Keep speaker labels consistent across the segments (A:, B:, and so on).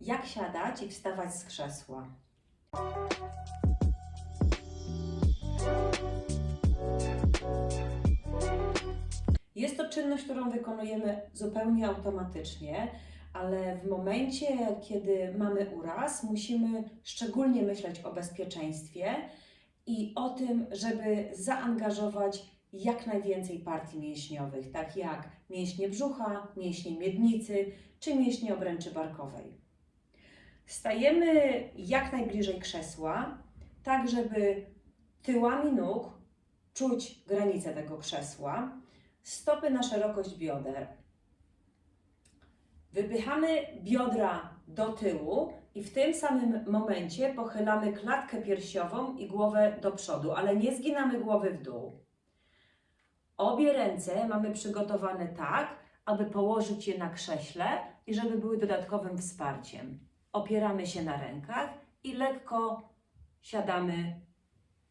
A: Jak siadać i wstawać z krzesła? Jest to czynność, którą wykonujemy zupełnie automatycznie, ale w momencie, kiedy mamy uraz, musimy szczególnie myśleć o bezpieczeństwie i o tym, żeby zaangażować jak najwięcej partii mięśniowych, tak jak mięśnie brzucha, mięśnie miednicy czy mięśnie obręczy barkowej. Stajemy jak najbliżej krzesła, tak żeby tyłami nóg czuć granicę tego krzesła, stopy na szerokość bioder. Wypychamy biodra do tyłu i w tym samym momencie pochylamy klatkę piersiową i głowę do przodu, ale nie zginamy głowy w dół. Obie ręce mamy przygotowane tak, aby położyć je na krześle i żeby były dodatkowym wsparciem. Opieramy się na rękach i lekko siadamy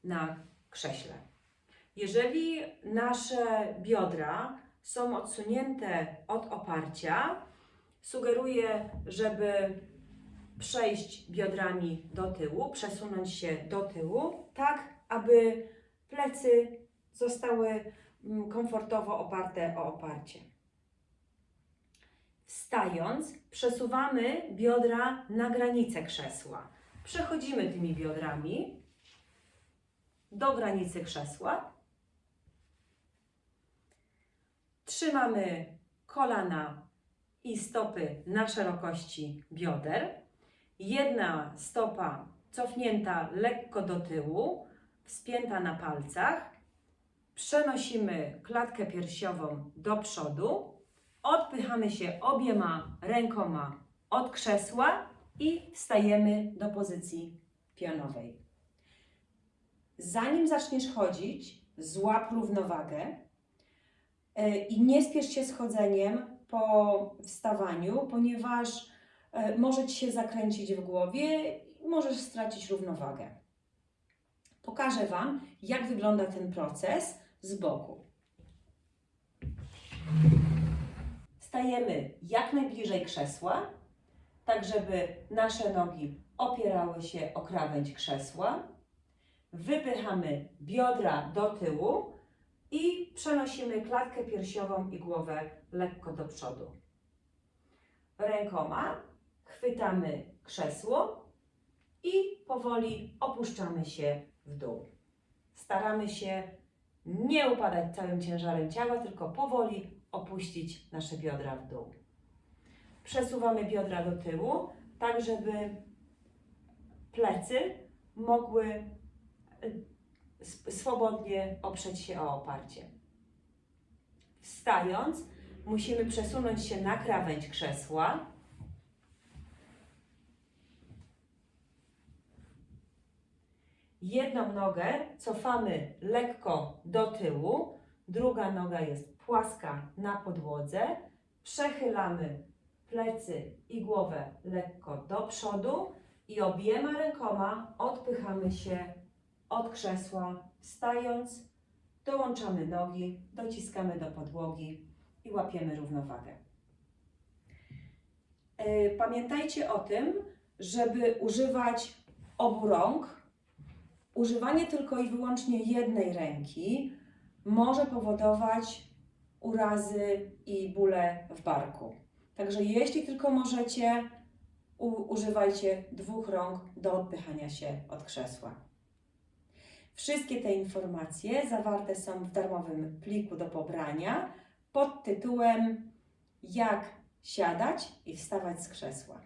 A: na krześle. Jeżeli nasze biodra są odsunięte od oparcia, sugeruję, żeby przejść biodrami do tyłu, przesunąć się do tyłu, tak aby plecy zostały mm, komfortowo oparte o oparcie. Wstając, przesuwamy biodra na granicę krzesła. Przechodzimy tymi biodrami do granicy krzesła. Trzymamy kolana i stopy na szerokości bioder. Jedna stopa cofnięta lekko do tyłu, wspięta na palcach. Przenosimy klatkę piersiową do przodu. Odpychamy się obiema rękoma od krzesła i wstajemy do pozycji pionowej. Zanim zaczniesz chodzić, złap równowagę e, i nie spiesz się z chodzeniem po wstawaniu, ponieważ e, może Ci się zakręcić w głowie i możesz stracić równowagę. Pokażę Wam, jak wygląda ten proces z boku. Stajemy jak najbliżej krzesła, tak żeby nasze nogi opierały się o krawędź krzesła. Wypychamy biodra do tyłu i przenosimy klatkę piersiową i głowę lekko do przodu. Rękoma chwytamy krzesło i powoli opuszczamy się w dół. Staramy się nie upadać całym ciężarem ciała, tylko powoli opuścić nasze biodra w dół. Przesuwamy biodra do tyłu, tak żeby plecy mogły y, swobodnie oprzeć się o oparcie. Wstając, musimy przesunąć się na krawędź krzesła. Jedną nogę cofamy lekko do tyłu, druga noga jest płaska na podłodze. Przechylamy plecy i głowę lekko do przodu i obiema rękoma odpychamy się od krzesła, wstając, dołączamy nogi, dociskamy do podłogi i łapiemy równowagę. E, Pamiętajcie o tym, żeby używać obu rąk. Używanie tylko i wyłącznie jednej ręki może powodować urazy i bóle w barku. Także jeśli tylko możecie, używajcie dwóch rąk do odpychania się od krzesła. Wszystkie te informacje zawarte są w darmowym pliku do pobrania pod tytułem Jak siadać i wstawać z krzesła.